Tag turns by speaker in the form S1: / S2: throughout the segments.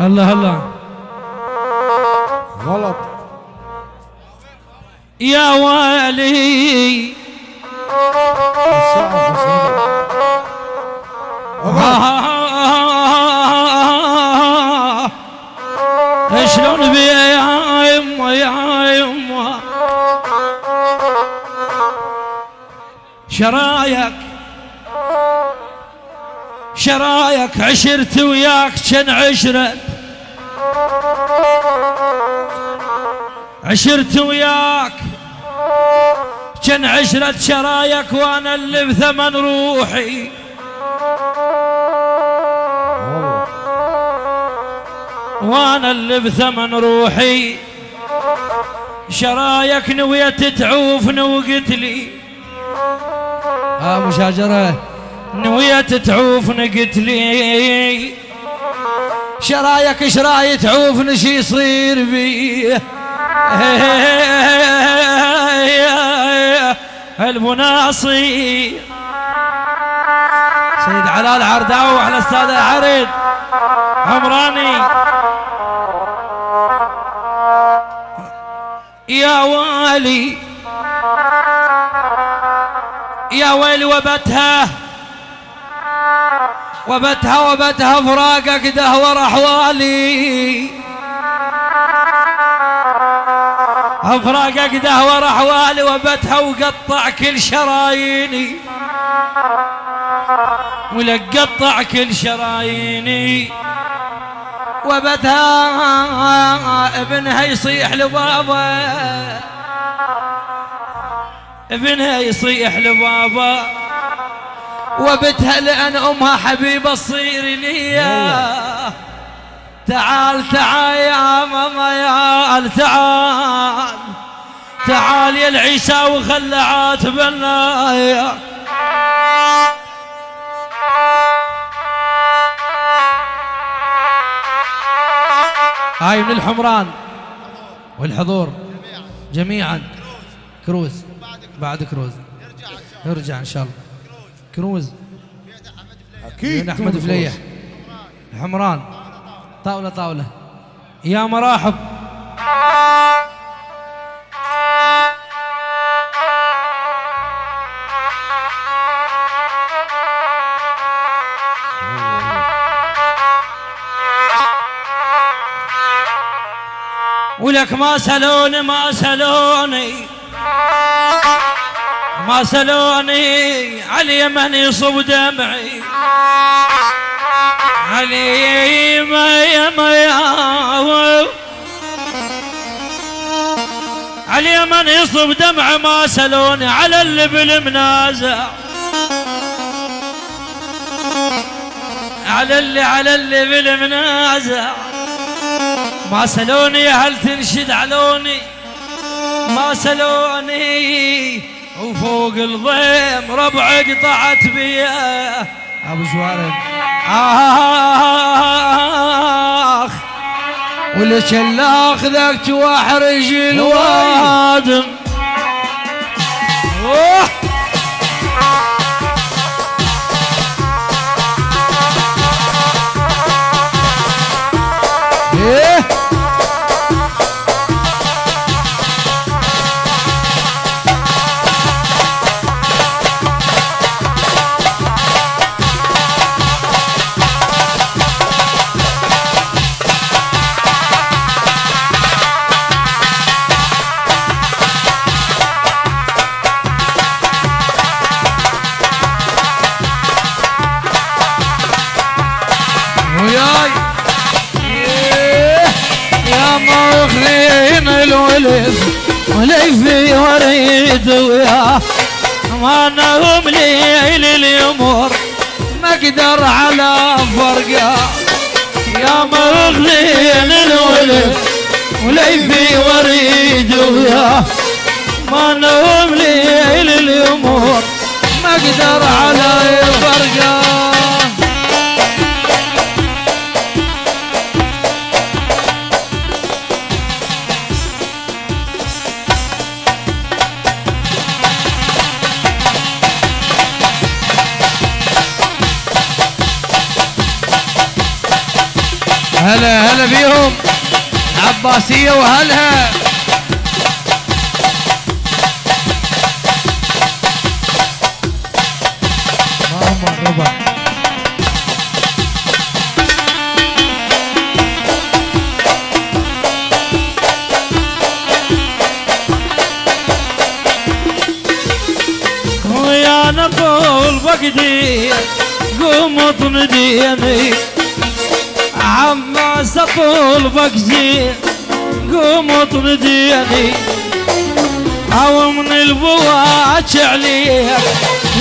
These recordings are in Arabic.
S1: الله الله.
S2: غلط.
S1: يا
S2: بسيطة.
S1: شلون بي يا يما يا يما. شرايك. شرايك عشرت وياك كان عشرة. عشرت وياك. كان عشرة شرايك وأنا اللي بثمن روحي. وأنا اللي بثمن روحي. شرايك نويت تعوفني وقلت لي. ها مشاجرة نويت تعوفني قلت لي. شرايك شراي تعوفني شي يصير بي. المناصي. سيد علال عرداوي وعلى أستاذ عريض عمراني. يا والي. يا ويلي وبتها. وبتها وبتها فراقك دهور أحوالي. أفراقك دهور أحوالي وبتها وقطع كل شراييني. ولك قطع كل شراييني. وبتها ابنها يصيح لبابا. ابنها يصيح لبابا. وبتها لأن أمها حبيبة تصير ليا تعال تعال يا ماما يا تعال. تعال يا العيسى وخلى عاتبنا يا هاي من الحمران والحضور. جميعا. كروز. بعد كروز. يرجع إن شاء الله. كروز. أكيد
S2: أحمد.
S1: فليح الحمران. طاولة طاولة. يا مراحب. ولك ما سلوني ما سلوني. ما سلوني علي من يصب دمعي. علي ما يا ما يا علي من يصب دمع ما سلوني على اللي بالمنازع. على اللي على اللي بالمنازع. ما سلوني هل تنشد علوني. ما سلوني وفوق الضيم ربع قطعت بيه أبو شوارب آخ. ولك اللي اخذك واحرج الوادم؟ الولد وليفي وريد وياه ما نهم ليل اليمر ما أقدر على فرقه. يا مخلين الولد وليفي وريد وياه ما نهم ليل اليمر ما أقدر على فرقه. هلا هلا بيهم. عباسية وهلها. ماما ربع
S3: ويا نقول فقدي قوم عماس أقول فقدي قوم اطنديني أو من البواج عليك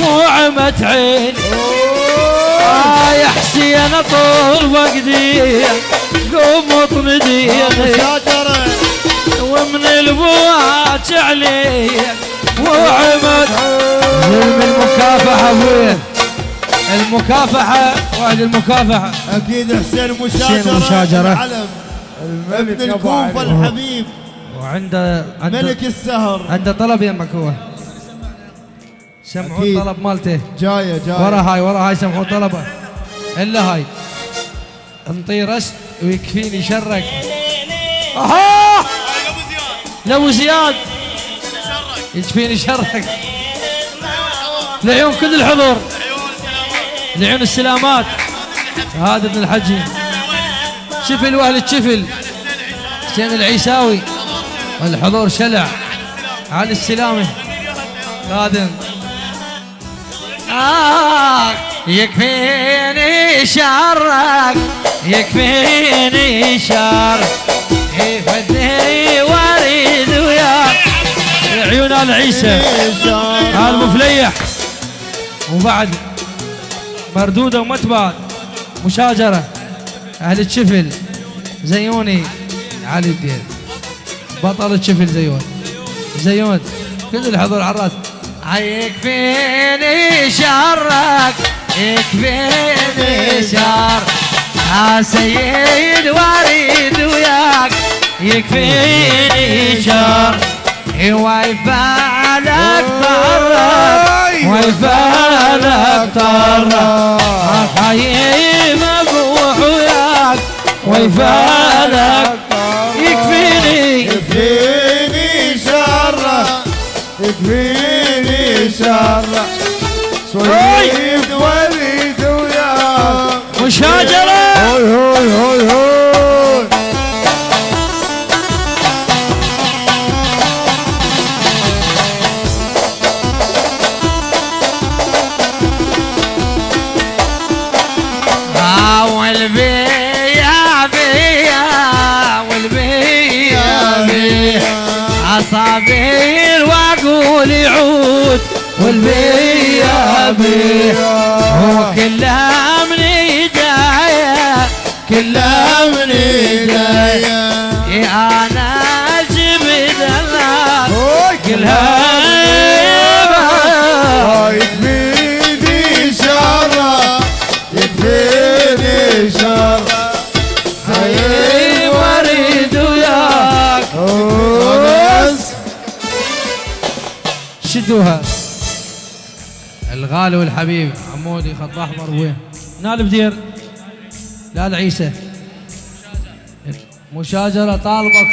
S3: مو عمت عيني. آه يا حسين اطول فقدي قوم
S4: مشاجرة
S3: ومن البواج عليك وعمت
S1: ظلم المكافحة ابويا المكافحة وعد المكافحة.
S4: أكيد حسين مشاجرة
S1: حسين مشاجرة.
S4: العلم ابن الكوفة الحبيب.
S1: وعنده عنده
S4: ملك السهر.
S1: عنده طلب يمك هو. سمعوا
S4: أكيد.
S1: الطلب مالته.
S4: جاية جاية.
S1: ورا هاي ورا هاي سمعوا طلبه. إلا هاي. انطي رست ويكفيني شرك. أها!
S3: لو زياد.
S1: يكفيني شرك.
S3: لعيون كل الحضور. لعيون السلامات. هذا ابن الحجي
S1: شفل وأهل الشفل. حسين العيساوي. والحضور شلع. على السلامة. قادم آه يكفيني شرك. يكفيني شر. يفدني واريد وياك
S3: عيون آل عيسى. هذا مفليح.
S1: وبعد مردودة ومتبعد مشاجرة. أهل الشفل. زيوني. علي الدين. بطل الشفل زيون. زيون. كل الحضور الرأس. يكفيني شرك يكفيني شر سيد واريد وياك. يكفيني شر ويفعلك طرك ويفعلك طرك خايم ابوح وياك. ويفعلك يكفيني.
S4: يكفيني شر. يكفيني شر. سويد
S1: والبيا بيا والبيا بيا عصابير وأقول يعود والبيا بيا هو كلها من إيديا كلها من
S4: إيديا.
S1: شدوها الغالي والحبيب عمودي خط أحمر وين؟
S3: نال بدير.
S1: لا العيسى. مشاجرة طالبك.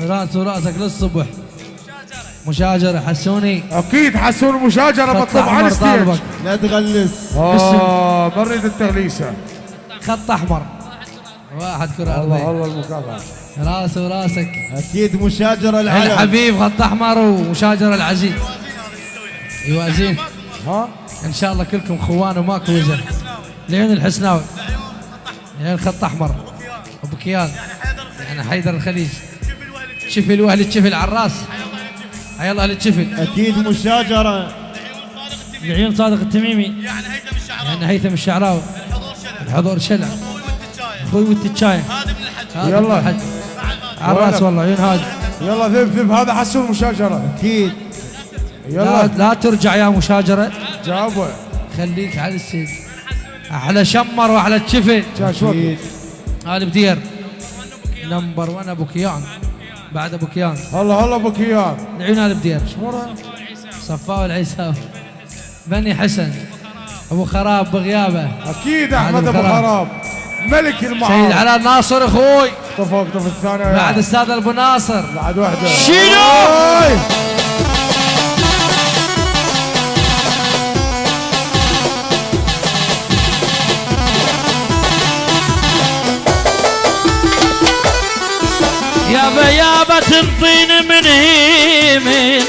S1: رأس ورأسك للصبح. مشاجرة حسوني.
S2: أكيد حسون مشاجرة
S1: خط
S2: مطلوب على الستيج.
S4: لا تغلس.
S2: آه مريض التغليسة.
S1: خط أحمر. واحد كرة
S2: الله
S1: أرضية.
S2: الله المكافأة.
S1: راس وراسك.
S4: أكيد مشاجرة العلم.
S1: الحبيب خط أحمر ومشاجرة العزيز. يوازين
S2: ها؟
S1: إن شاء الله كلكم خوان وماكو وزن. لعين الحسناوي. لعين خط أحمر. ابو كيان يعني حيدر الخليج. شفل واهل الشفل على الراس حي الله أهل الشفل
S4: أكيد مشاجرة
S3: لعيون صادق التميمي.
S1: يعني هيثم الشعراوي. الحضور شلع.
S3: أخوي والتشاي
S1: هذا
S2: يلا.
S1: واحد. على الراس والله عيون هادي
S2: يلا ذب ذب هذا حسون مشاجره
S4: أكيد.
S1: لا,
S2: يلا.
S1: لا ترجع يا مشاجرة.
S2: جابه
S1: خليك على السيد أحلى شمر واحلى
S4: أكيد.
S1: هذا بدير. نمبر 1 أبو كيان. بعد أبو كيان.
S2: الله الله أبو كيان.
S1: العيون هذا بدير. صفاء العيساوي بني حسن. أبو خراب بغيابه.
S2: أكيد أحمد
S1: أبو.
S2: خراب. ملك
S1: سيد
S2: المعارض
S1: علاء ناصر أخوي.
S2: طف الثانية.
S1: بعد أستاذ ابو ناصر.
S2: بعد واحدة.
S3: شيلو!
S2: أي.
S3: يابا يابا تنطين من هيمن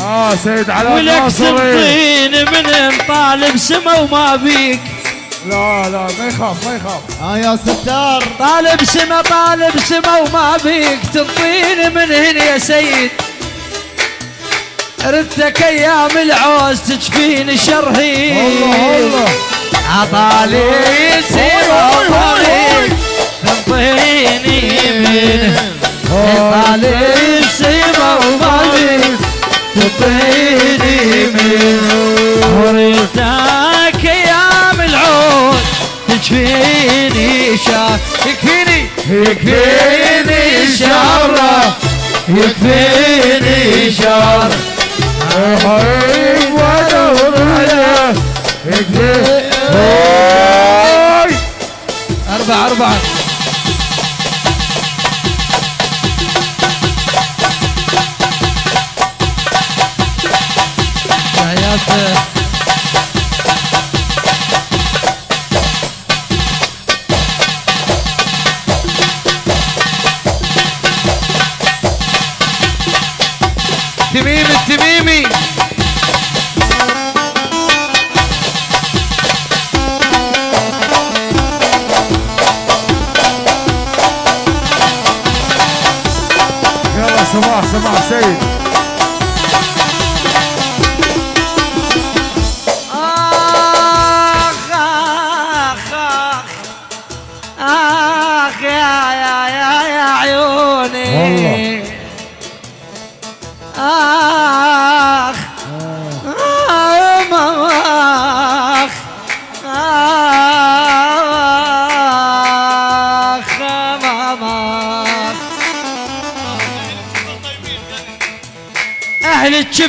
S2: آه سيد علاء
S3: ولك
S2: ناصري
S3: تنطين من طالب سما وما بيك.
S2: لا لا ما يخاف ما يخاف.
S4: ها يا ستار.
S1: طالب سما طالب سما وما بيك تنطيني من هنا يا سيد. ردك أيام العوز تجفيني شرهي
S2: الله الله
S1: عطالي سما Claro. word.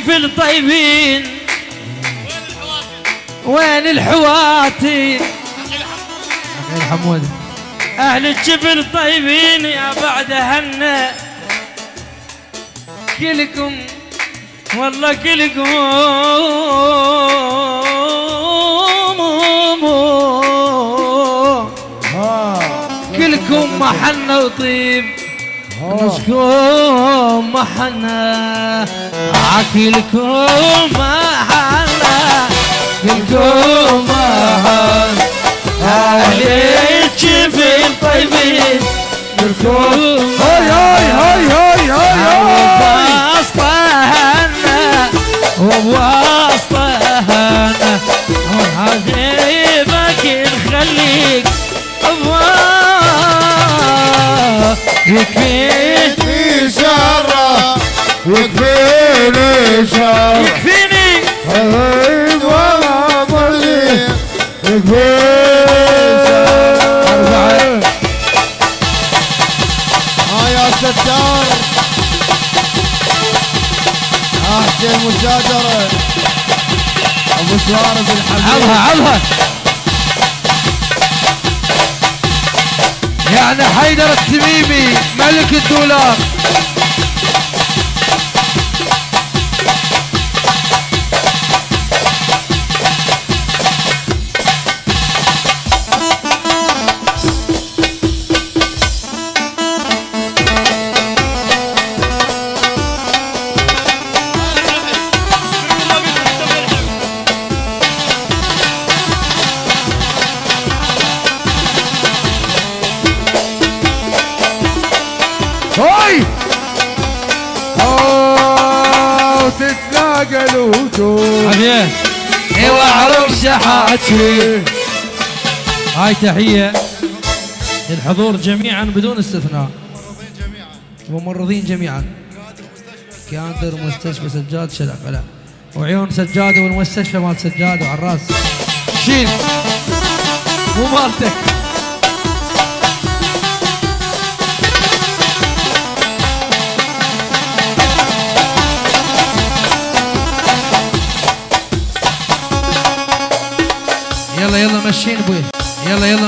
S3: أهل الجفل طيبين
S1: وين الحواتي غير حمود
S3: أهل الجبل طيبين يا بعد هنا
S1: كلكم
S3: والله كلكم.
S2: ها
S1: كلكم محنة وطيب. نسكم محنة عكلكم محنة كلكم محنة أهل الجبل طيبين كلكم
S2: هاي هاي هاي هاي هاي هاي.
S4: احسن مشاجره ابو سوارز الحبيب
S1: عظها عظها يعني حيدر التميمي ملك الدولار.
S2: الوجوه
S1: حبيبي إيوه عرف شحاتي. هاي تحية للحضور جميعا بدون استثناء. ممرضين جميعا. كادر مستشفى سجاد شلع فلا وعيون سجاد والمستشفى مال سجاد وعراس. شيل. مو مالتك. يلا يلا مشين أبوي يلا يلا